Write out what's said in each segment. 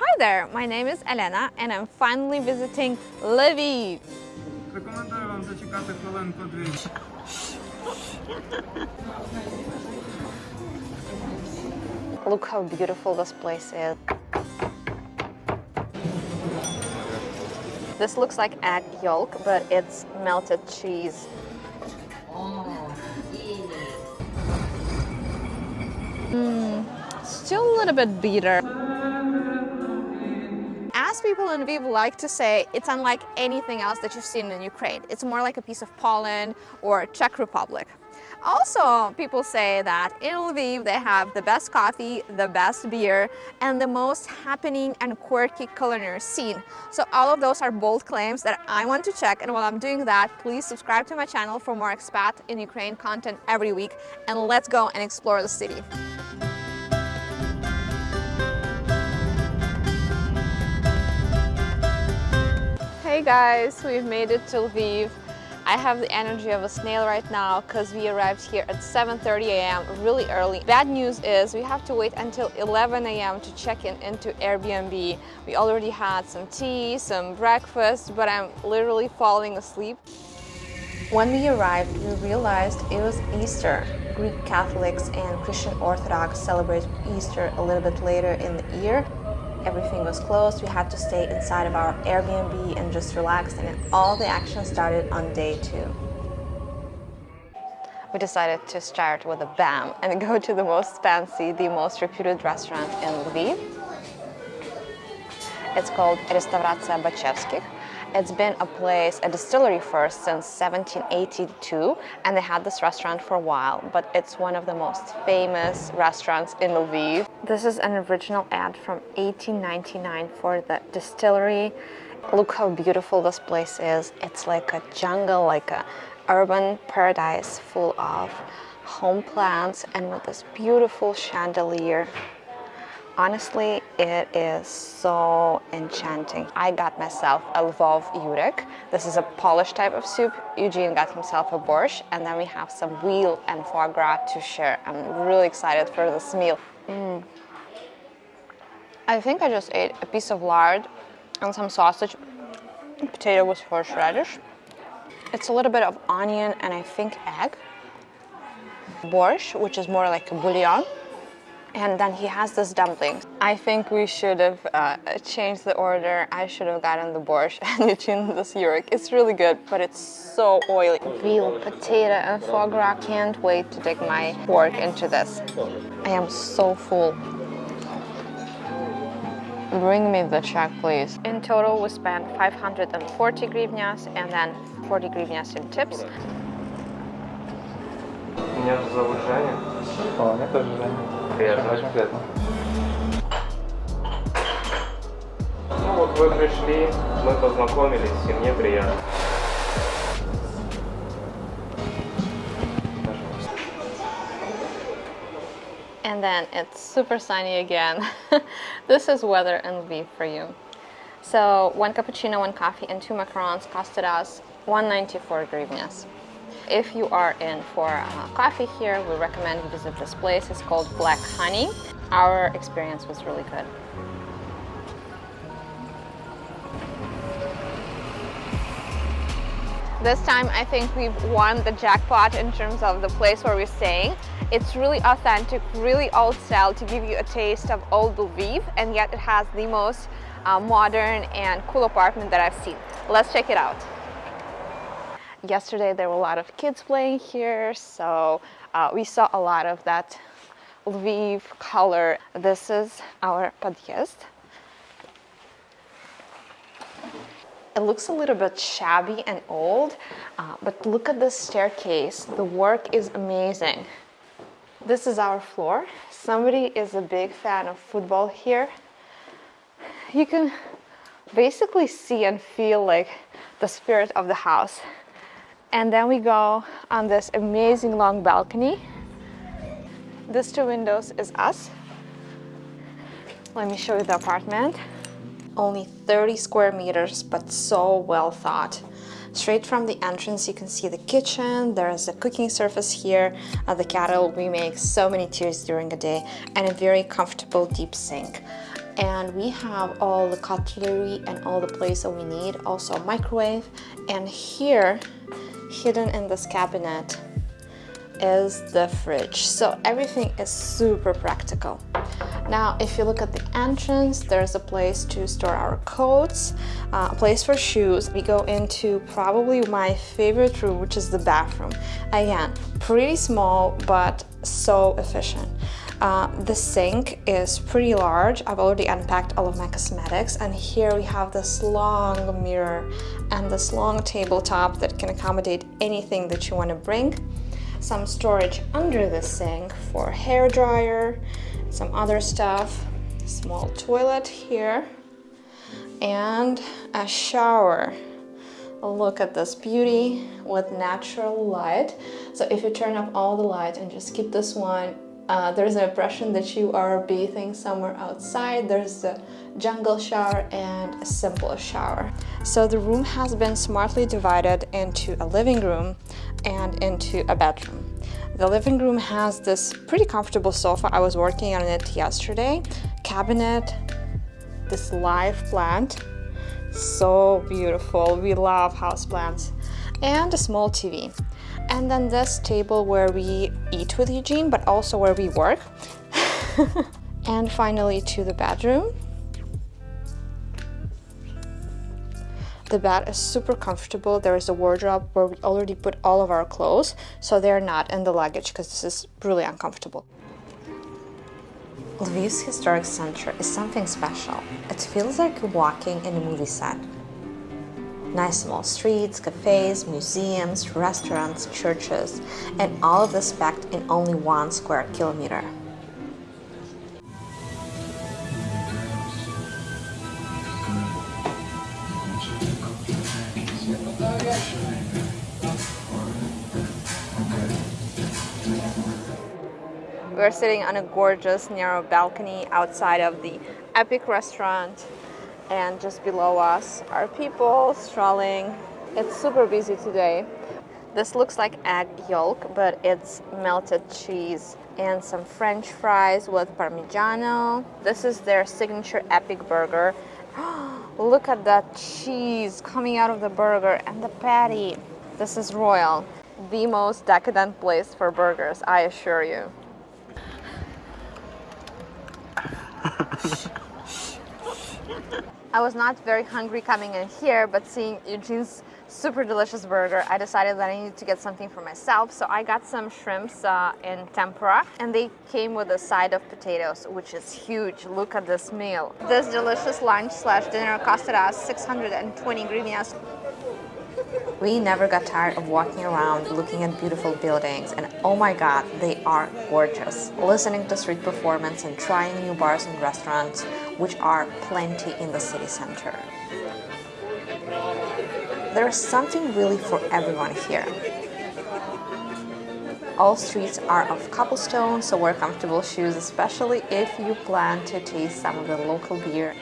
Hi there, my name is Elena and I'm finally visiting Lviv. Рекомендую вам зачекати хвилинку дві. Look how beautiful this place is. This looks like egg yolk, but it's melted cheese. Mm, still a little bit bitter. Lviv like to say, it's unlike anything else that you've seen in Ukraine. It's more like a piece of Poland or Czech Republic. Also, people say that in Lviv they have the best coffee, the best beer, and the most happening and quirky culinary scene. So all of those are bold claims that I want to check, and while I'm doing that, please subscribe to my channel for more expat in Ukraine content every week, and let's go and explore the city. Hey guys, we've made it to Lviv. I have the energy of a snail right now because we arrived here at 7.30 a.m. really early. Bad news is we have to wait until 11 a.m. to check in into Airbnb. We already had some tea, some breakfast, but I'm literally falling asleep. When we arrived, we realized it was Easter. Greek Catholics and Christian Orthodox celebrate Easter a little bit later in the year. Everything was closed. We had to stay inside of our Airbnb and just relax and all the action started on day two. We decided to start with a BAM and go to the most fancy, the most reputed restaurant in Lviv. It's called Restauracja Baczewskich. It's been a place, a distillery first since 1782 and they had this restaurant for a while, but it's one of the most famous restaurants in Lviv. This is an original ad from 1899 for the distillery. Look how beautiful this place is. It's like a jungle, like a urban paradise full of home plants and with this beautiful chandelier. Honestly, it is so enchanting. I got myself a Lvov Yurek. This is a Polish type of soup. Eugene got himself a borscht, and then we have some veal and foie gras to share. I'm really excited for this meal. Mm. I think I just ate a piece of lard and some sausage, potato with horseradish. It's a little bit of onion and I think egg. Borscht, which is more like a bouillon and then he has this dumpling. I think we should have uh, changed the order. I should have gotten the borscht and Eugene this Yurek. It's really good, but it's so oily. Veal, potato, and foie gras. Can't wait to dig my fork into this. I am so full. Bring me the check, please. In total, we spent 540 grivnias and then 40 grivnias in tips. Меня зовут Ну вот вы пришли, мы познакомились, и мне приятно. And then it's super sunny again. this is weather in Lviv for you. So one cappuccino, one coffee, and two macarons costed us 194 grivnas. If you are in for uh, coffee here, we recommend you visit this place. It's called Black Honey. Our experience was really good. This time I think we've won the jackpot in terms of the place where we're staying. It's really authentic, really old style to give you a taste of old Lviv and yet it has the most uh, modern and cool apartment that I've seen. Let's check it out yesterday there were a lot of kids playing here, so uh, we saw a lot of that Lviv color. This is our podjazd. It looks a little bit shabby and old, uh, but look at this staircase. The work is amazing. This is our floor. Somebody is a big fan of football here. You can basically see and feel like the spirit of the house. And then we go on this amazing long balcony. This two windows is us. Let me show you the apartment. Only 30 square meters, but so well thought. Straight from the entrance, you can see the kitchen. There is a cooking surface here. Uh, the kettle, we make so many teas during the day, and a very comfortable deep sink. and we have all the cutlery and all the place that we need also microwave and here hidden in this cabinet is the fridge. So everything is super practical. Now if you look at the entrance there's a place to store our coats uh, a place for shoes. We go into probably my favorite room which is the bathroom. Again pretty small but so efficient uh, the sink is pretty large. I've already unpacked all of my cosmetics and here we have this long mirror and this long tabletop that can accommodate anything that you want to bring. Some storage under the sink for hair dryer, some other stuff, small toilet here, and a shower look at this beauty with natural light so if you turn off all the light and just keep this one uh, there's an impression that you are bathing somewhere outside. There's a jungle shower and a simple shower. So the room has been smartly divided into a living room and into a bedroom. The living room has this pretty comfortable sofa. I was working on it yesterday. Cabinet, this live plant, so beautiful. We love house plants. And a small TV and then this table where we eat with Eugene, but also where we work. and finally to the bedroom. The bed is super comfortable. There is a wardrobe where we already put all of our clothes, so they're not in the luggage because this is really uncomfortable. Lviv's historic center is something special. It feels like walking in a movie set. Nice small streets, cafes, museums, restaurants, churches, and all of this packed in only one square kilometer. We're sitting on a gorgeous narrow balcony outside of the Epic restaurant and just below us are people strolling. It's super busy today. This looks like egg yolk, but it's melted cheese and some french fries with parmigiano. This is their signature epic burger. Look at that cheese coming out of the burger and the patty. This is Royal, the most decadent place for burgers, I assure you. I was not very hungry coming in here, but seeing Eugene's super delicious burger, I decided that I needed to get something for myself. So I got some shrimps uh, in tempura and they came with a side of potatoes, which is huge. Look at this meal. This delicious lunch slash dinner costed us 620 hryvnias. We never got tired of walking around, looking at beautiful buildings, and oh my god, they are gorgeous. Listening to street performance and trying new bars and restaurants, which are plenty in the city center. There is something really for everyone here. All streets are of cobblestone, so wear comfortable shoes, especially if you plan to taste some of the local beer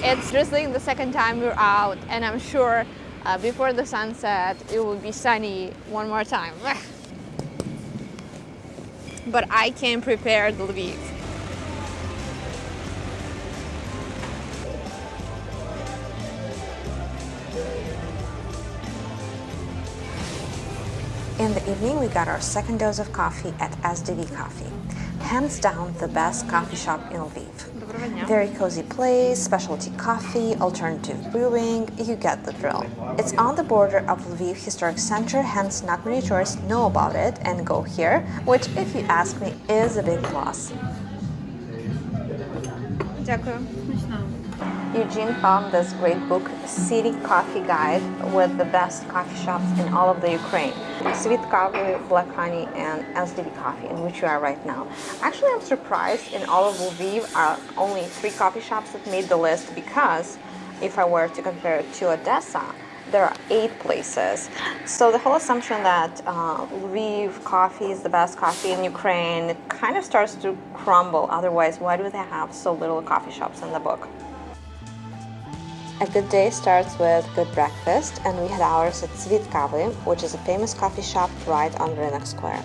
it's drizzling the second time we're out and I'm sure uh, before the sunset it will be sunny one more time. but I can prepare the Lviv. evening, we got our second dose of coffee at SDV Coffee. Hands down, the best coffee shop in Lviv. Very cozy place, specialty coffee, alternative brewing, you get the drill. It's on the border of Lviv Historic Center, hence not many tourists know about it and go here, which if you ask me is a big plus. Дякую. Eugene found this great book, City Coffee Guide, with the best coffee shops in all of the Ukraine. Sweet Coffee, Black Honey, and SDV Coffee, in which we are right now. Actually, I'm surprised in all of Lviv are only three coffee shops that made the list because if I were to compare it to Odessa, there are eight places. So the whole assumption that uh, Lviv coffee is the best coffee in Ukraine kind of starts to crumble. Otherwise, why do they have so little coffee shops in the book? A good day starts with good breakfast, and we had ours at Svit Kavy, which is a famous coffee shop right on Rynek Square.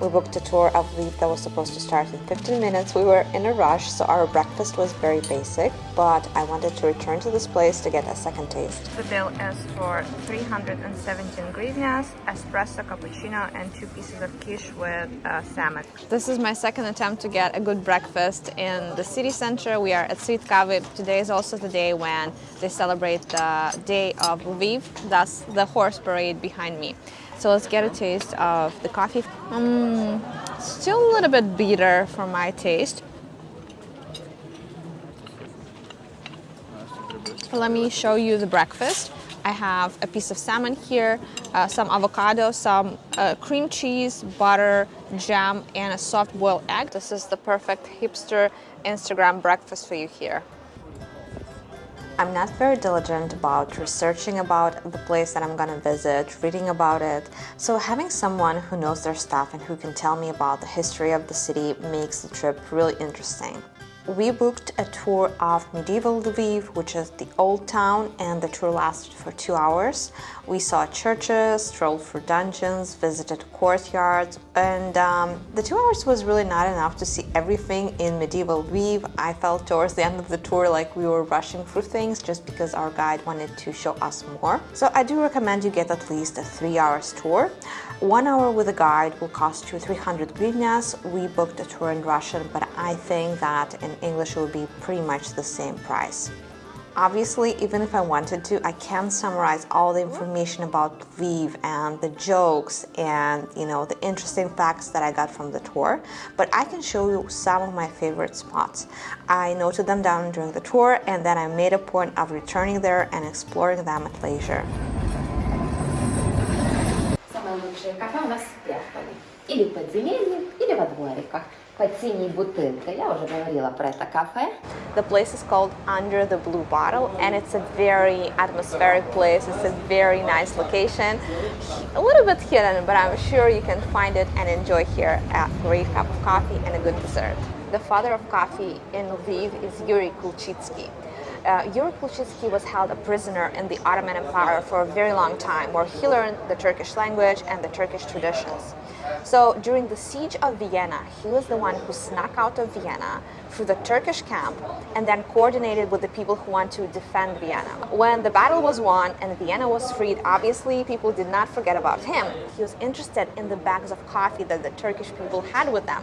We booked a tour of Lviv that was supposed to start in 15 minutes. We were in a rush, so our breakfast was very basic, but I wanted to return to this place to get a second taste. The bill is for 317 hryvnias, espresso, cappuccino, and two pieces of quiche with uh, salmon. This is my second attempt to get a good breakfast in the city center. We are at Svit Kavy. Today is also the day when they celebrate the Day of Lviv, thus the horse parade behind me. So let's get a taste of the coffee. Um, still a little bit bitter for my taste. Let me show you the breakfast. I have a piece of salmon here, uh, some avocado, some uh, cream cheese, butter, jam, and a soft boiled egg. This is the perfect hipster Instagram breakfast for you here. I'm not very diligent about researching about the place that I'm gonna visit, reading about it. So having someone who knows their stuff and who can tell me about the history of the city makes the trip really interesting. We booked a tour of medieval Lviv, which is the old town, and the tour lasted for two hours. We saw churches, strolled through dungeons, visited courtyards, and um, the two hours was really not enough to see everything in medieval Lviv. I felt towards the end of the tour like we were rushing through things just because our guide wanted to show us more. So I do recommend you get at least a three hours tour. One hour with a guide will cost you 300 hryvnias. We booked a tour in Russian, but I think that in English it would be pretty much the same price. Obviously, even if I wanted to, I can't summarize all the information about Lviv and the jokes and you know the interesting facts that I got from the tour, but I can show you some of my favorite spots. I noted them down during the tour and then I made a point of returning there and exploring them at leisure лучшие кафе у нас в Перполе. Или в подземелье, или во двориках. Под синей бутылкой. Я уже говорила про это кафе. The place is called Under the Blue Bottle and it's a very atmospheric place. It's a very nice location. A little bit hidden, but I'm sure you can find it and enjoy here a great cup of coffee and a good dessert. The father of coffee in Lviv is Yuri Kulchitsky uh, Yuri Kulchitsky was held a prisoner in the Ottoman Empire for a very long time, where he learned the Turkish language and the Turkish traditions. So during the siege of Vienna, he was the one who snuck out of Vienna through the Turkish camp and then coordinated with the people who want to defend Vienna. When the battle was won and Vienna was freed, obviously people did not forget about him. He was interested in the bags of coffee that the Turkish people had with them.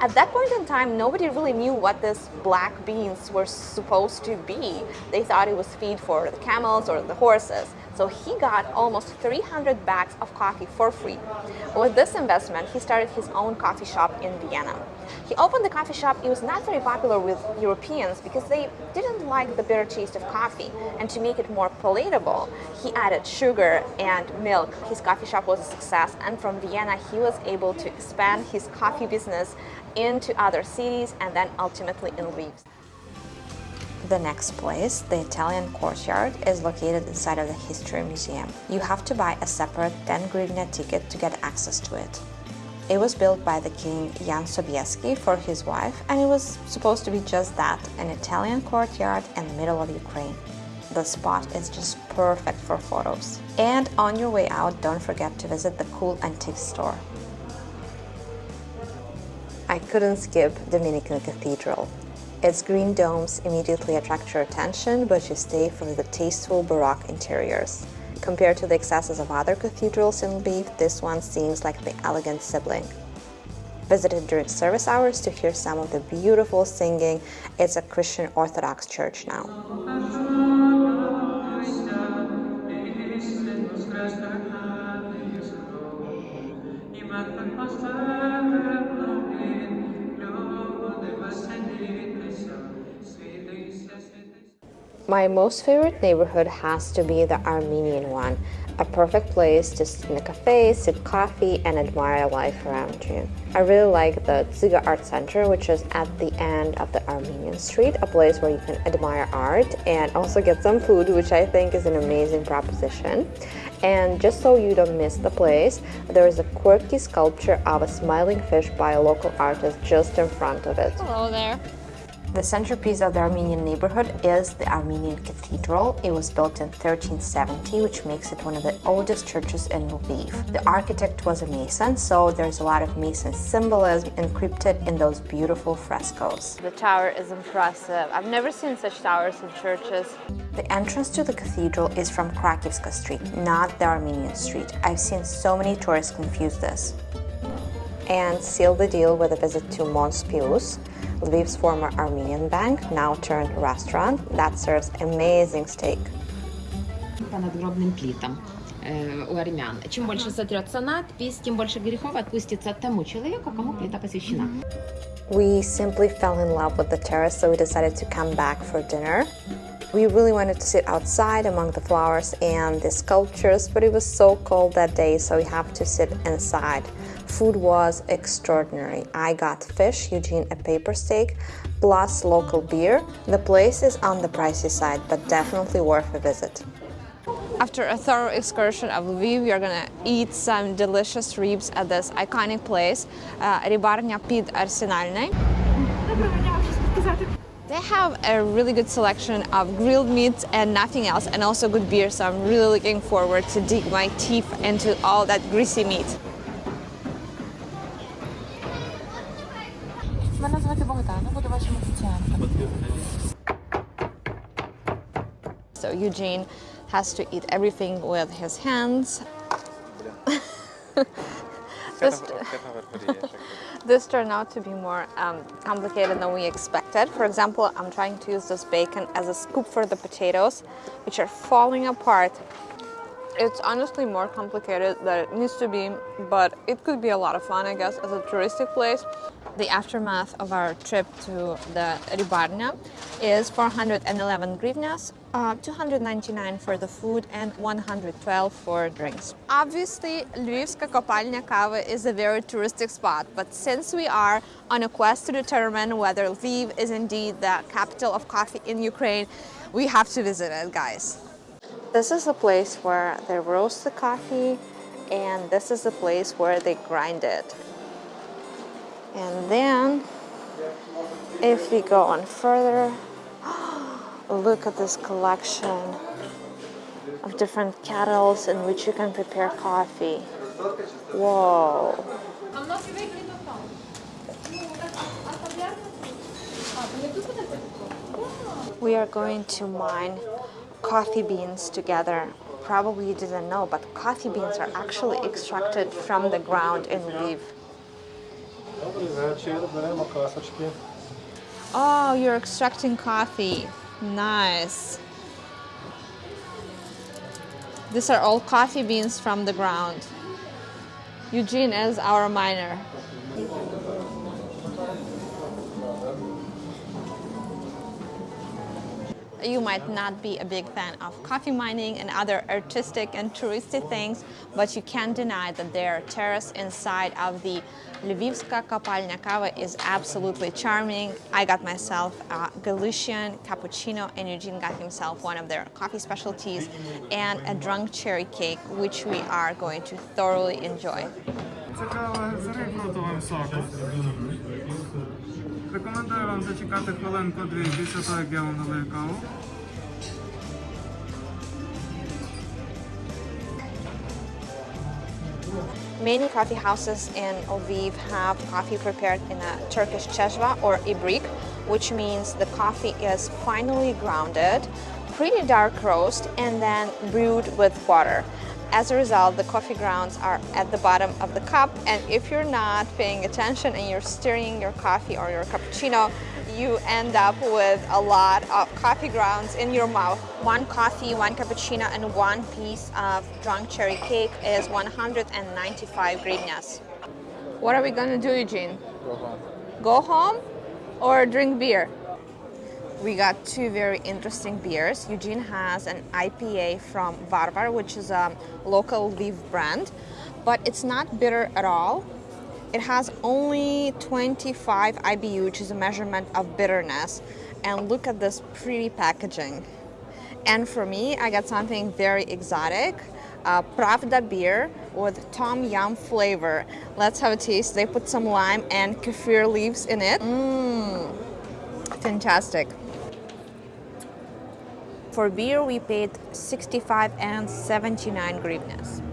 At that point in time, nobody really knew what these black beans were supposed to be. They thought it was feed for the camels or the horses. So he got almost 300 bags of coffee for free. With this investment, he started his own coffee shop in Vienna. He opened the coffee shop. It was not very popular with Europeans because they didn't like the bitter taste of coffee. And to make it more palatable, he added sugar and milk. His coffee shop was a success. And from Vienna, he was able to expand his coffee business into other cities and then ultimately in Lviv. The next place, the Italian courtyard, is located inside of the History Museum. You have to buy a separate 10 hryvnia ticket to get access to it. It was built by the king Jan Sobieski for his wife and it was supposed to be just that, an Italian courtyard in the middle of Ukraine. The spot is just perfect for photos. And on your way out, don't forget to visit the cool antique store. I couldn't skip Dominican Cathedral. Its green domes immediately attract your attention, but you stay for the tasteful Baroque interiors. Compared to the excesses of other cathedrals in Lviv, this one seems like the elegant sibling. Visited during service hours to hear some of the beautiful singing, it's a Christian Orthodox church now. My most favorite neighborhood has to be the Armenian one, a perfect place to sit in a cafe, sip coffee, and admire life around you. I really like the Dzyga Art Center, which is at the end of the Armenian Street, a place where you can admire art and also get some food, which I think is an amazing proposition. And just so you don't miss the place, there is a quirky sculpture of a smiling fish by a local artist just in front of it. Hello there. The centerpiece of the Armenian neighborhood is the Armenian Cathedral. It was built in 1370, which makes it one of the oldest churches in Lviv. The architect was a Mason, so there's a lot of Mason symbolism encrypted in those beautiful frescoes. The tower is impressive. I've never seen such towers in churches. The entrance to the cathedral is from Krakivska Street, not the Armenian Street. I've seen so many tourists confuse this. And seal the deal with a visit to Mons Pius, Lviv's former Armenian bank, now turned restaurant that serves amazing steak. По надгробным плитам э, у армян. Чем больше сотрется надпись, тем больше грехов отпустится тому человеку, кому плита посвящена. We simply fell in love with the terrace, so we decided to come back for dinner. We really wanted to sit outside among the flowers and the sculptures, but it was so cold that day, so we have to sit inside. Food was extraordinary. I got fish, Eugene a pepper steak, plus local beer. The place is on the pricey side, but definitely worth a visit. After a thorough excursion of Lviv, we are gonna eat some delicious ribs at this iconic place, uh, Ribarnia Pid Arsenalnej. They have a really good selection of grilled meats and nothing else, and also good beer, so I'm really looking forward to dig my teeth into all that greasy meat. Мене звати Богдана, буду вашим офіціантом. So Eugene has to eat everything with his hands. This, this turned out to be more um, complicated than we expected. For example, I'm trying to use this bacon as a scoop for the potatoes, which are falling apart. it's honestly more complicated than it needs to be, but it could be a lot of fun, I guess, as a touristic place. The aftermath of our trip to the Ribarnia is 411 grivnas, uh, 299 for the food and 112 for drinks. Obviously, Lvivska Kopalnya Kava is a very touristic spot, but since we are on a quest to determine whether Lviv is indeed the capital of coffee in Ukraine, we have to visit it, guys. This is a place where they roast the coffee, and this is the place where they grind it. And then, if we go on further, look at this collection of different kettles in which you can prepare coffee. Whoa. We are going to mine coffee beans together. Probably you didn't know, but coffee beans are actually extracted from the ground in Lviv. Oh, you're extracting coffee. Nice. These are all coffee beans from the ground. Eugene is our miner. You might not be a big fan of coffee mining and other artistic and touristy things, but you can't deny that their terrace inside of the Lvivska Kopalnya Kava is absolutely charming. I got myself a Galician cappuccino and Eugene got himself one of their coffee specialties and a drunk cherry cake, which we are going to thoroughly enjoy. Рекомендую вам зачекати хвилинку-дві після того, як я вам налию каву. Many coffee houses in Lviv have coffee prepared in a Turkish cheshva or ibrik, which means the coffee is finely grounded, pretty dark roast, and then brewed with water. As a result, the coffee grounds are at the bottom of the cup, and if you're not paying attention and you're stirring your coffee or your cappuccino, you end up with a lot of coffee grounds in your mouth. One coffee, one cappuccino, and one piece of drunk cherry cake is 195 hryvnias. What are we gonna do, Eugene? Go home. Go home or drink beer? We got two very interesting beers. Eugene has an IPA from Varvar, which is a local Lviv brand, but it's not bitter at all. It has only 25 IBU, which is a measurement of bitterness. And look at this pretty packaging. And for me, I got something very exotic. Pravda beer with tom yum flavor. Let's have a taste. They put some lime and kaffir leaves in it. Mmm. Fantastic. For beer, we paid 65 and 79 grivnas.